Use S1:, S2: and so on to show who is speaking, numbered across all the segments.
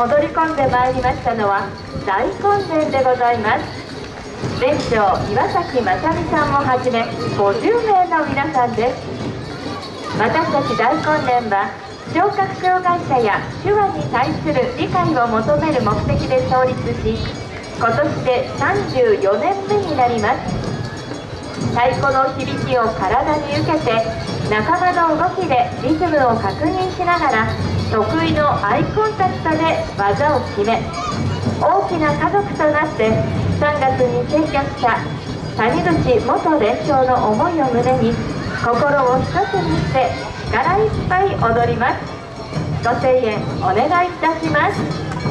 S1: 踊り込んでまいりましたのは大根伝でございます連長岩崎正美さんをはじめ50名の皆さんです私たち大根連は聴覚障害者や手話に対する理解を求める目的で創立し今年で34年目になります太鼓の響きを体に受けて仲間の動きでリズムを確認しながら得意のアイコンタクトで技を決め大きな家族となって3月に結局した谷口元連勝の思いを胸に心を一つにして力いっぱい踊ります。ご声援お願いいたします。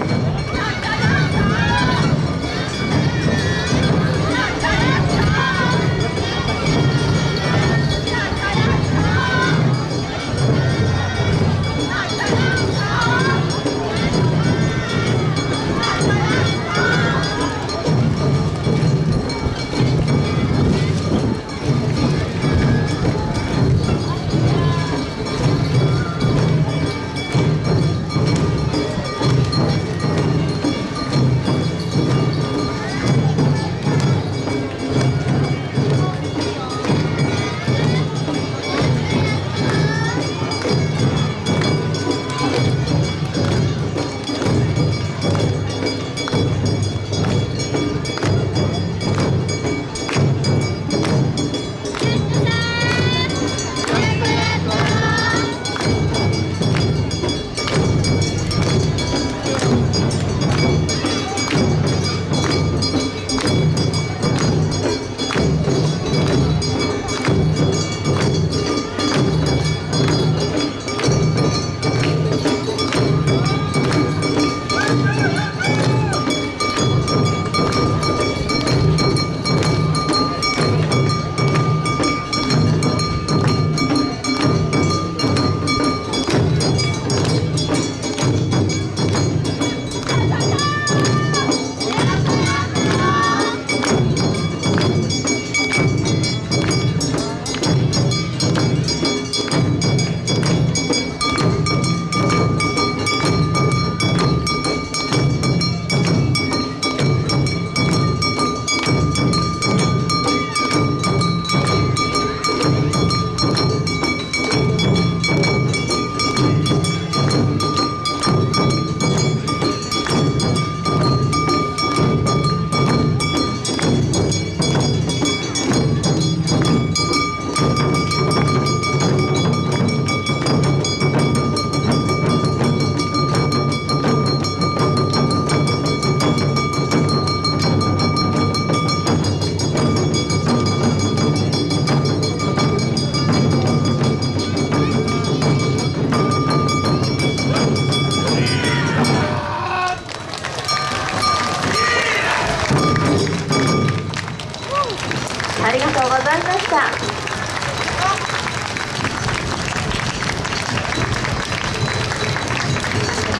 S1: ありがとうございました。